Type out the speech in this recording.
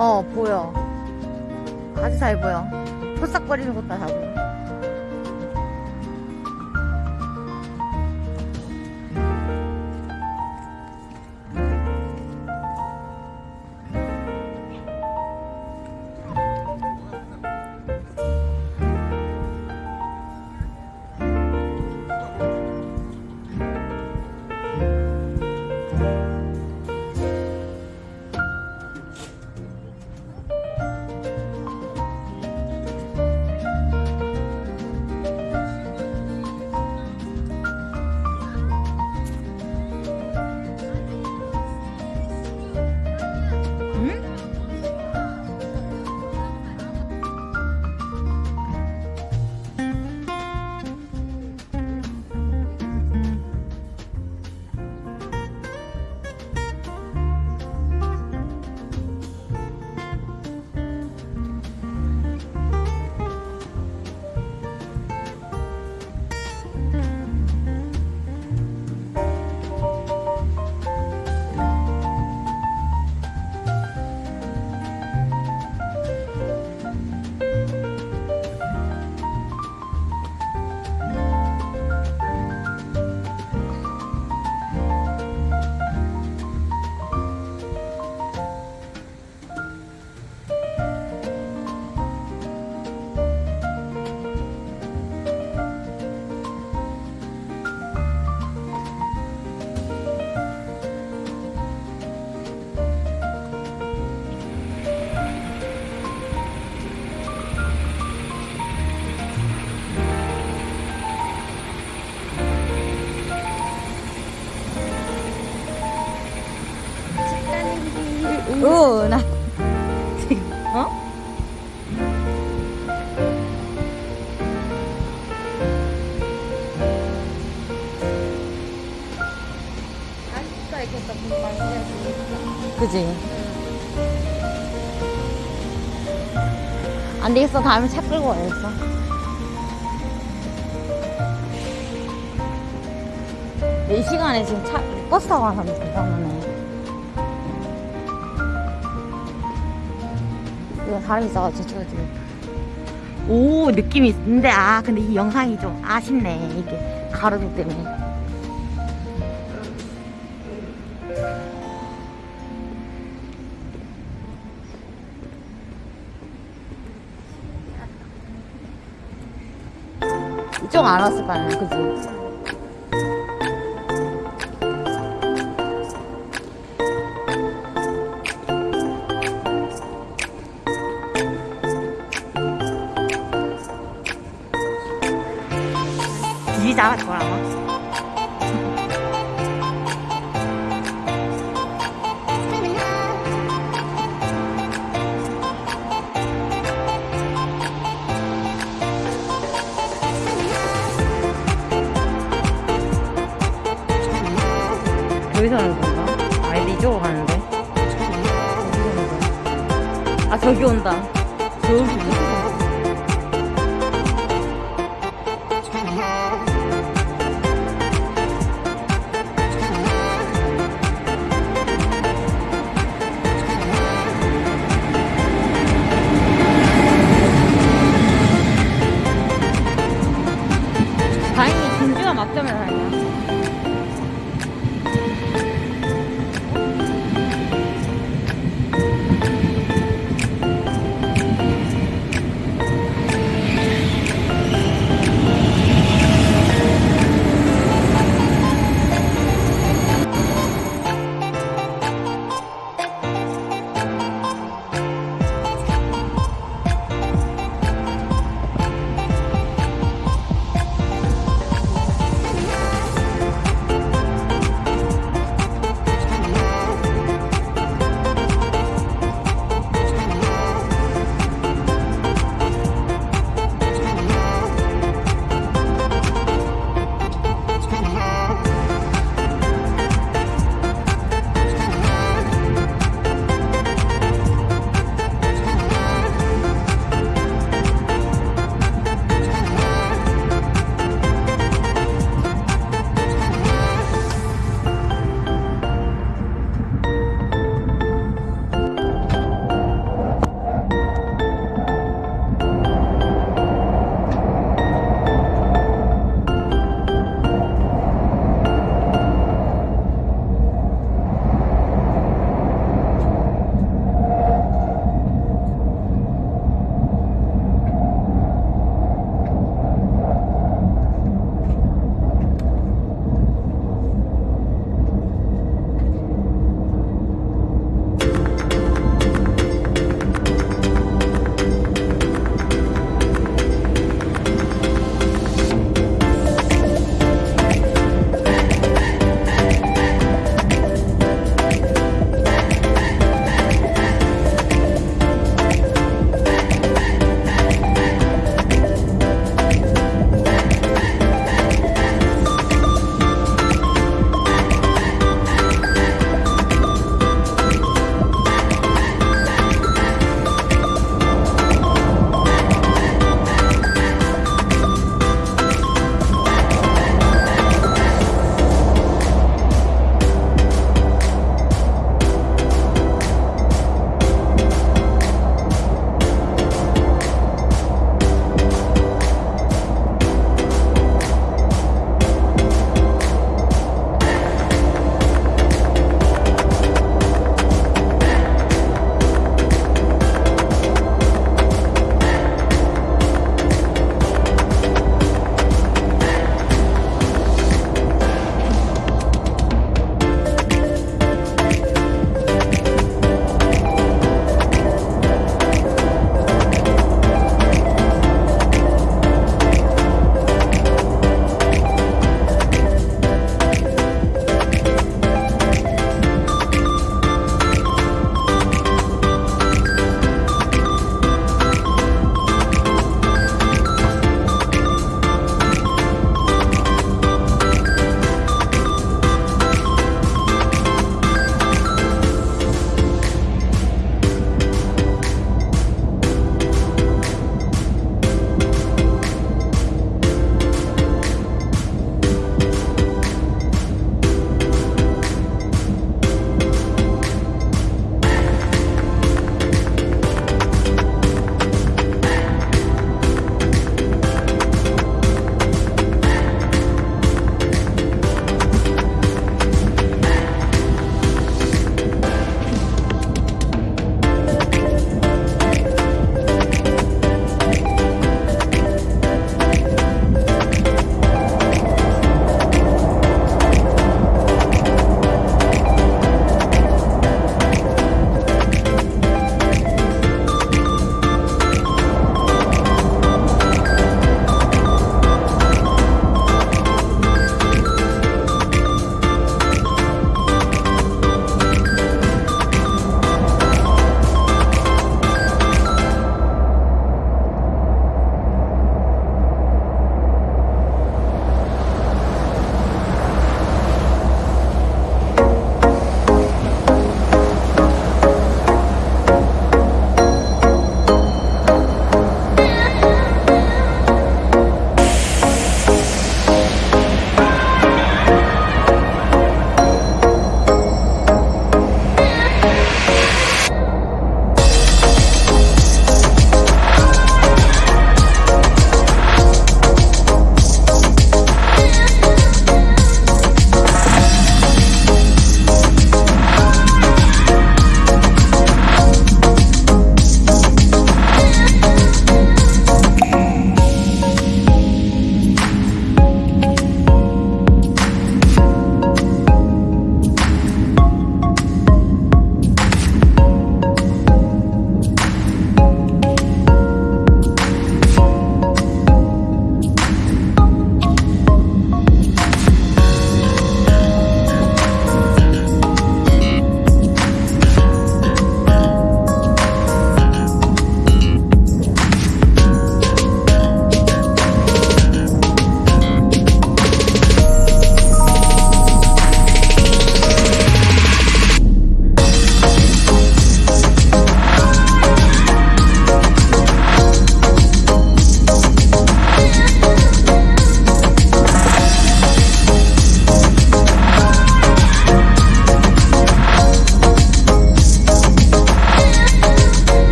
어 보여. 아주 잘 보여. 포싹거리는 것도 다 보여 되겠어. 다음에 차 끌고 와야겠어. 이 시간에 지금 차, 버스 타고 사람 대단하네. 이거 사람 있어가지고 지금. 오, 느낌이 있는데, 아, 근데 이 영상이 좀 아쉽네. 이게 가로등 때문에. 이쪽 안 왔을 거 아니야, 그지? 이 잡았을 아 저기 온다. 저기 온다